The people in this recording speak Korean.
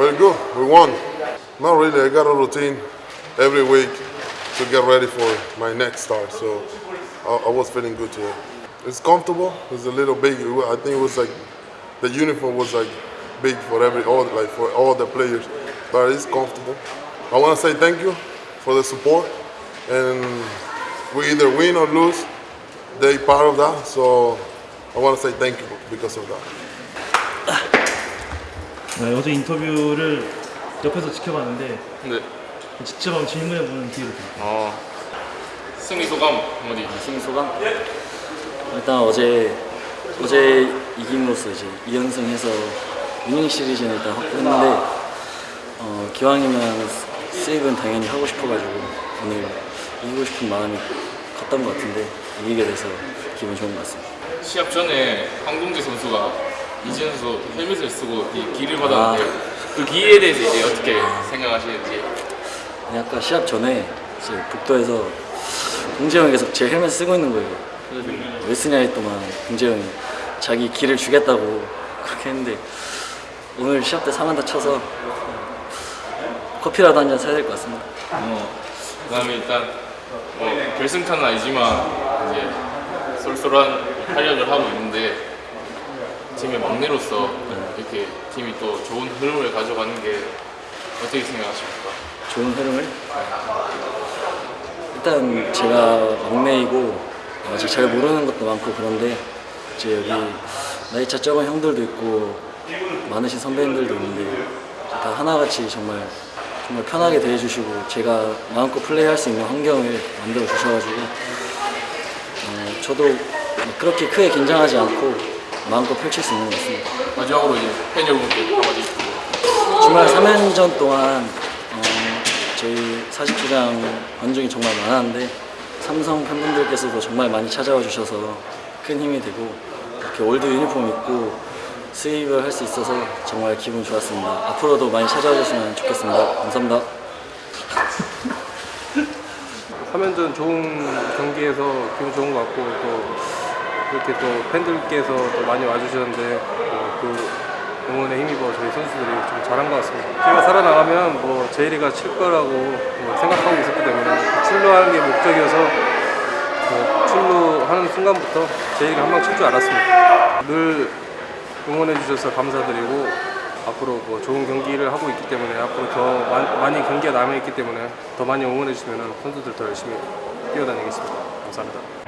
Very good. We won. Not really. I got a routine every week to get ready for my next start. So I, I was feeling good today. It's comfortable. It's a little big. I think it was like the uniform was like big for every all like for all the players, but it's comfortable. I want to say thank you for the support, and we either win or lose. They part of that. So I want to say thank you because of that. 네, 어제 인터뷰를 옆에서 지켜봤는데 네. 직접 한번 질문해보는 기회를 드릴게요. 어, 승리 소감 한마디. 승리 소감? 일단 어제 어제 이김으로써 이제 2연승해서 위닝 시리즈는 일단 확보했는데 어, 기왕이면 세이브는 당연히 하고 싶어가지고 오늘 이기고 싶은 마음이 컸던 것 같은데 이기게 돼서 기분 좋은 것 같습니다. 시합 전에 황동재 선수가 선수 헬멧을 쓰고 이 기를 받았는데 그 기에 대해서 이제 어떻게 생각하시는지. 근데 아까 시합 전에 이제 복도에서 공재 형이 계속 제 헬멧 쓰고 있는 거예요. 그래가지고 왜 쓰냐 했더만 공재 형이 자기 기를 주겠다고 그렇게 했는데 오늘 시합 때 3안타 쳐서 커피라도 한 잔 사야 될 것 같습니다. 어, 그 다음에 일단 뭐 결승타는 아니지만 이제 쏠쏠한 활약을 하고 있는데 팀의 막내로서 이렇게 팀이 또 좋은 흐름을 가져가는 게 어떻게 생각하십니까? 좋은 흐름을 일단 제가 막내이고 아직 잘 모르는 것도 많고 그런데 이제 여기 나이차 적은 형들도 있고 많으신 선배님들도 있는데 다 하나같이 정말 정말 편하게 대해주시고 제가 마음껏 플레이할 수 있는 환경을 만들어 주셔가지고 어, 저도 막 그렇게 크게 긴장하지 않고 마음껏 펼칠 수 있는 것 같습니다. 마지막으로 이제 팬 여러분께 한마디 주말 3연전 동안 어, 저희 야구장 관중이 정말 많았는데 삼성 팬분들께서도 정말 많이 찾아와 주셔서 큰 힘이 되고 이렇게 올드 유니폼 입고 수입을 할 수 있어서 정말 기분 좋았습니다. 앞으로도 많이 찾아와 주시면 좋겠습니다. 감사합니다. 3연전 좋은 경기에서 기분 좋은 것 같고 또 이렇게 또 팬들께서 또 많이 와주셨는데 뭐그 응원에 힘입어 저희 선수들이 좀 잘한 것 같습니다. 제가 살아나가면 뭐 제이리가 칠 거라고 뭐 생각하고 있었기 때문에 출루하는 게 목적이어서 뭐 출루하는 순간부터 제이리가 한 방 칠 줄 알았습니다. 늘 응원해 주셔서 감사드리고 앞으로 뭐 좋은 경기를 하고 있기 때문에 앞으로 더 많- 많이 경기가 남아 있기 때문에 더 많이 응원해 주시면 선수들 더 열심히 뛰어다니겠습니다. 감사합니다.